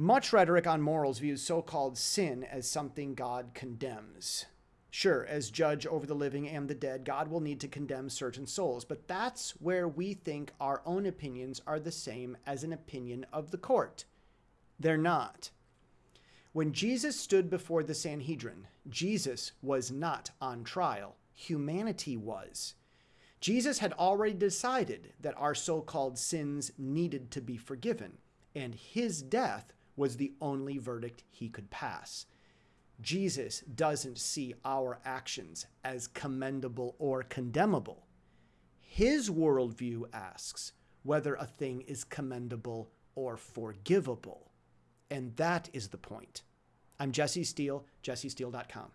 Much rhetoric on morals views so called sin as something God condemns. Sure, as judge over the living and the dead, God will need to condemn certain souls, but that's where we think our own opinions are the same as an opinion of the court. They're not. When Jesus stood before the Sanhedrin, Jesus was not on trial, humanity was. Jesus had already decided that our so called sins needed to be forgiven, and his death was the only verdict he could pass. Jesus doesn't see our actions as commendable or condemnable. His worldview asks whether a thing is commendable or forgivable. And that is the point. I'm Jesse Steele, jessesteele.com.